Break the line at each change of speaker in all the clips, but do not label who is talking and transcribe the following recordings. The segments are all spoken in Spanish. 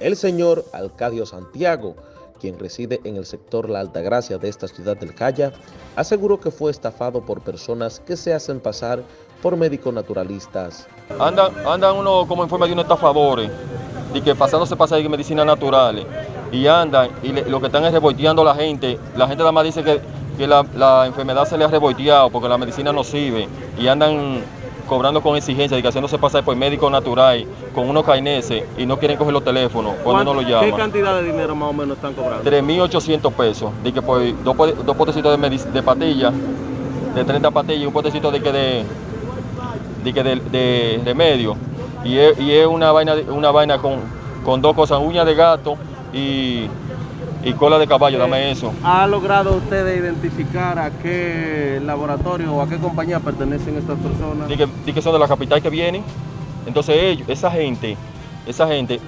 El señor Alcadio Santiago, quien reside en el sector La Altagracia de esta ciudad del Calla, aseguró que fue estafado por personas que se hacen pasar por médicos naturalistas.
Andan, andan uno como en forma de unos estafadores, y que pasándose pasa de medicinas naturales, y andan, y lo que están es revolteando a la gente. La gente nada más dice que, que la, la enfermedad se le ha revolteado porque la medicina no sirve, y andan cobrando con exigencia y que haciéndose pasar por médico natural, con unos caineses, y no quieren coger los teléfonos cuando uno lo
¿Qué
llama.
cantidad de dinero más o menos están cobrando?
3.800 pesos, de que por dos, po- dos potecitos de, de patilla, de 30 patillas y un potecito de que de, de, que de, de remedio. Y es, y es una vaina, una vaina con, con dos cosas, uña de gato y, y cola de caballo, dame eso.
¿Ha logrado usted identificar a qué laboratorio o a qué compañía pertenecen estas personas?
De que, son de la capital que vienen. Entonces ellos, esa gente, esa gente,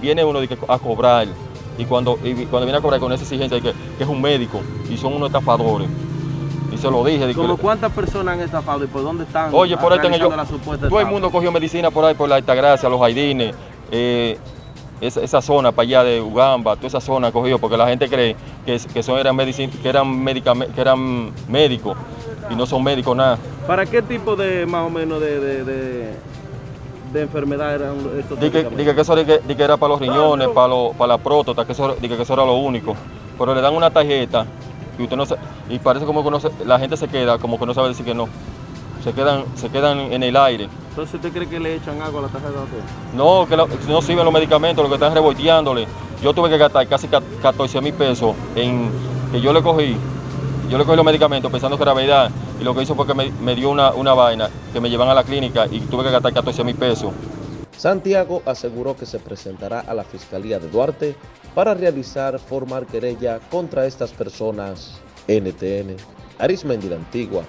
viene uno a cobrar. Y cuando, y cuando viene a cobrar con esa exigencia de que, que es un médico y son unos estafadores. Y se lo dije.
¿Como cuántas personas han estafado y por dónde están
Oye, por ahí están ellos. Todo el mundo cogió medicina por ahí, por la Altagracia, los Jaidines, eh, esa, esa zona para allá de Ugamba, toda esa zona cogió, porque la gente cree que, que son, eran, medicin- que, eran medicame- que eran médicos y no son médicos nada.
¿Para qué tipo de, más o menos, de, de, de, de enfermedad eran estos
Dije que, que eso de que, de que era para los riñones, para, lo- para la próstata, que eso, dije que eso era lo único. Pero le dan una tarjeta y usted no se- y parece como que no se- la gente se queda como que no sabe decir que no. Se quedan, se quedan en el aire.
Entonces, ¿usted cree que le echan agua a la tarjeta de usted?
No, que la- no sirven los medicamentos, lo que están revolteándole. Yo tuve que gastar casi ca- 14 mil pesos en que yo le cogí. Yo le cogí los medicamentos pensando que era verdad. Y lo que hizo fue que me, me dio una, una vaina que me llevan a la clínica y tuve que gastar 14 mil pesos.
Santiago aseguró que se presentará a la Fiscalía de Duarte para realizar formar querella contra estas personas. NTN, Arismendi la Antigua,